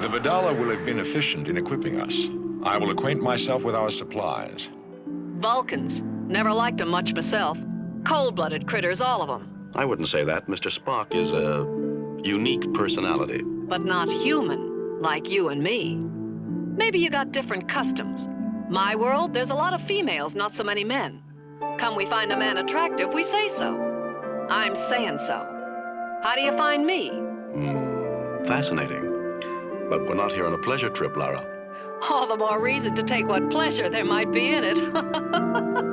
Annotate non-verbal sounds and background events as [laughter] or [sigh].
The Vidala will have been efficient in equipping us. I will acquaint myself with our supplies. Vulcans. Never liked them much myself. Cold-blooded critters, all of them. I wouldn't say that. Mr. Spock is a unique personality. But not human, like you and me. Maybe you got different customs. My world, there's a lot of females, not so many men. Come we find a man attractive, we say so. I'm saying so. How do you find me? Hmm, fascinating. But we're not here on a pleasure trip, Lara. All the more reason to take what pleasure there might be in it. [laughs]